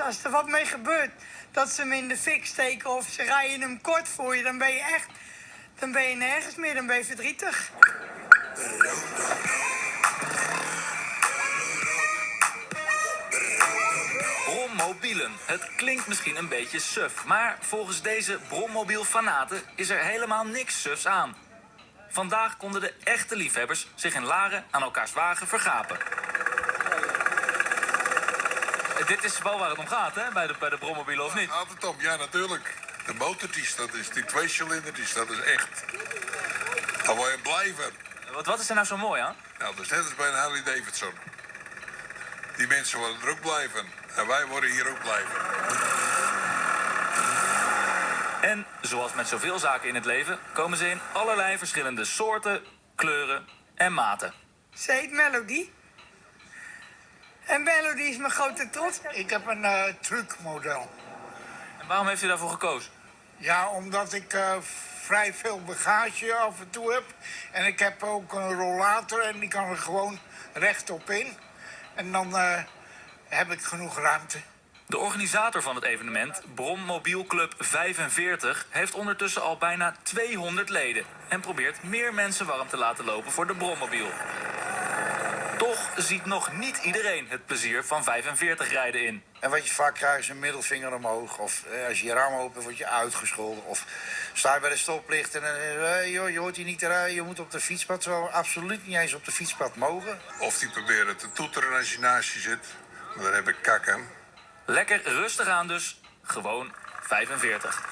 Als er wat mee gebeurt, dat ze hem in de fik steken of ze rijden hem kort voor je, dan ben je echt, dan ben je nergens meer, dan ben je verdrietig. Brommobielen. Het klinkt misschien een beetje suf, maar volgens deze brommobielfanaten is er helemaal niks sufs aan. Vandaag konden de echte liefhebbers zich in Laren aan elkaars wagen vergapen. Dit is wel waar het om gaat, hè, bij de, bij de brommobielen, of niet? Gaat het om? Ja, natuurlijk. De motortjes, dat is die twee cilindertjes, dat is echt. Dan word je blijven. Wat, wat is er nou zo mooi aan? Nou, dat is net als bij een Harley Davidson. Die mensen worden er ook blijven. En wij worden hier ook blijven. En zoals met zoveel zaken in het leven, komen ze in allerlei verschillende soorten, kleuren en maten. Ze heet Melody. En Melody is mijn grote trots. Ik heb een eh truckmodel. En waarom heeft u daarvoor gekozen? Ja, omdat ik eh, vrij veel bagage af en toe heb. En ik heb ook een rollator en die kan er gewoon rechtop in. En dan eh, heb ik genoeg ruimte. De organisator van het evenement, Brommobielclub 45, heeft ondertussen al bijna 200 leden en probeert meer mensen warm te laten lopen voor de brommobiel. Ziet nog niet iedereen het plezier van 45 rijden in. En wat je vaak krijgt is een middelvinger omhoog. Of eh, als je je raam open word je uitgescholden. Of sta je bij de stoplicht en eh, eh, joh, je hoort hier niet te rijden. Je moet op de fietspad. Terwijl we absoluut niet eens op de fietspad mogen. Of die proberen te toeteren als je naast je zit. Maar daar heb ik kak aan. Lekker rustig aan dus, gewoon 45.